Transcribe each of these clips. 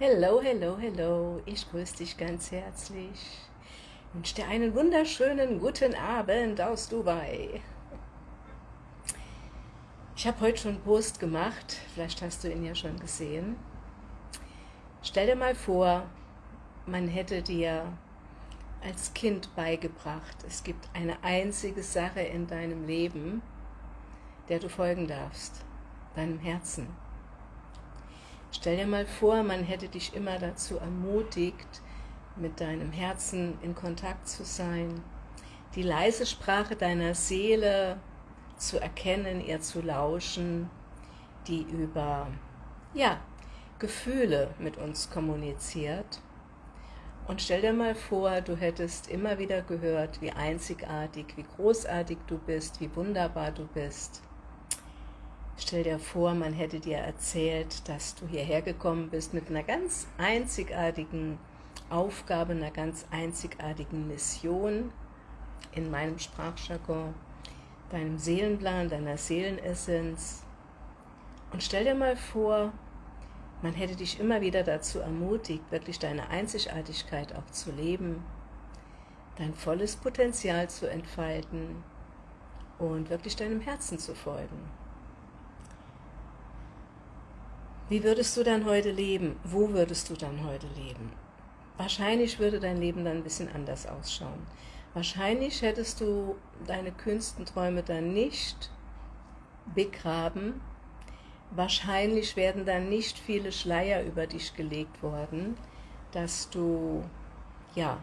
Hello, hello, hello, ich grüße dich ganz herzlich. Ich wünsche dir einen wunderschönen guten Abend aus Dubai. Ich habe heute schon einen Post gemacht, vielleicht hast du ihn ja schon gesehen. Stell dir mal vor, man hätte dir als Kind beigebracht, es gibt eine einzige Sache in deinem Leben, der du folgen darfst, deinem Herzen. Stell dir mal vor, man hätte dich immer dazu ermutigt, mit deinem Herzen in Kontakt zu sein, die leise Sprache deiner Seele zu erkennen, ihr zu lauschen, die über ja, Gefühle mit uns kommuniziert. Und stell dir mal vor, du hättest immer wieder gehört, wie einzigartig, wie großartig du bist, wie wunderbar du bist. Stell dir vor, man hätte dir erzählt, dass du hierher gekommen bist mit einer ganz einzigartigen Aufgabe, einer ganz einzigartigen Mission in meinem Sprachjargon, deinem Seelenplan, deiner Seelenessenz. Und stell dir mal vor, man hätte dich immer wieder dazu ermutigt, wirklich deine Einzigartigkeit auch zu leben, dein volles Potenzial zu entfalten und wirklich deinem Herzen zu folgen. Wie würdest du dann heute leben? Wo würdest du dann heute leben? Wahrscheinlich würde dein Leben dann ein bisschen anders ausschauen. Wahrscheinlich hättest du deine kühnsten Träume dann nicht begraben. Wahrscheinlich werden dann nicht viele Schleier über dich gelegt worden, dass du, ja,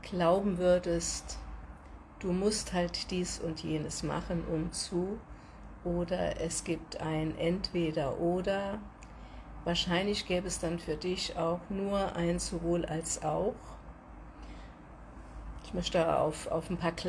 glauben würdest, du musst halt dies und jenes machen, um zu oder es gibt ein Entweder-Oder. Wahrscheinlich gäbe es dann für dich auch nur ein sowohl als auch. Ich möchte auf, auf ein paar